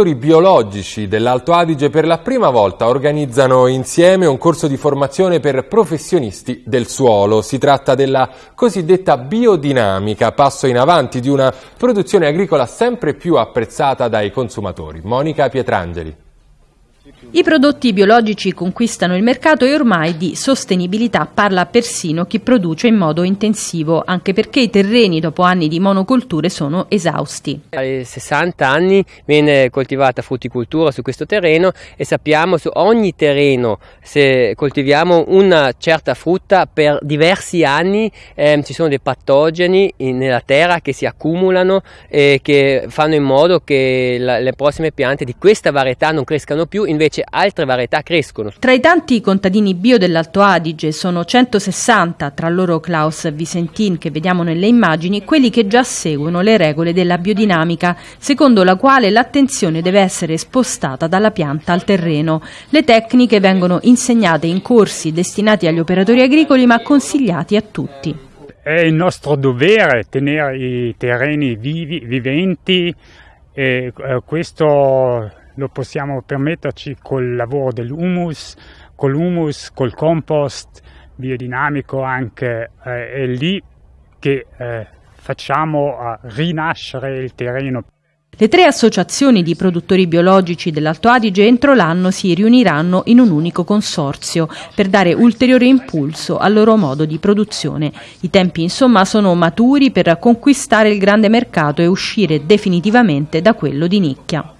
Biologici dell'Alto Adige per la prima volta organizzano insieme un corso di formazione per professionisti del suolo. Si tratta della cosiddetta biodinamica, passo in avanti di una produzione agricola sempre più apprezzata dai consumatori. Monica Pietrangeli. I prodotti biologici conquistano il mercato e ormai di sostenibilità parla persino chi produce in modo intensivo, anche perché i terreni dopo anni di monocolture sono esausti. Ai 60 anni viene coltivata frutticoltura su questo terreno e sappiamo su ogni terreno se coltiviamo una certa frutta per diversi anni eh, ci sono dei patogeni nella terra che si accumulano e che fanno in modo che la, le prossime piante di questa varietà non crescano più, invece altre varietà crescono. Tra i tanti contadini bio dell'Alto Adige sono 160, tra loro Klaus Visentin che vediamo nelle immagini, quelli che già seguono le regole della biodinamica, secondo la quale l'attenzione deve essere spostata dalla pianta al terreno. Le tecniche vengono insegnate in corsi destinati agli operatori agricoli ma consigliati a tutti. È il nostro dovere tenere i terreni vivi, viventi e eh, questo lo possiamo permetterci col lavoro dell'humus, con l'humus, col compost biodinamico anche, eh, è lì che eh, facciamo rinascere il terreno. Le tre associazioni di produttori biologici dell'Alto Adige entro l'anno si riuniranno in un unico consorzio per dare ulteriore impulso al loro modo di produzione. I tempi insomma sono maturi per conquistare il grande mercato e uscire definitivamente da quello di nicchia.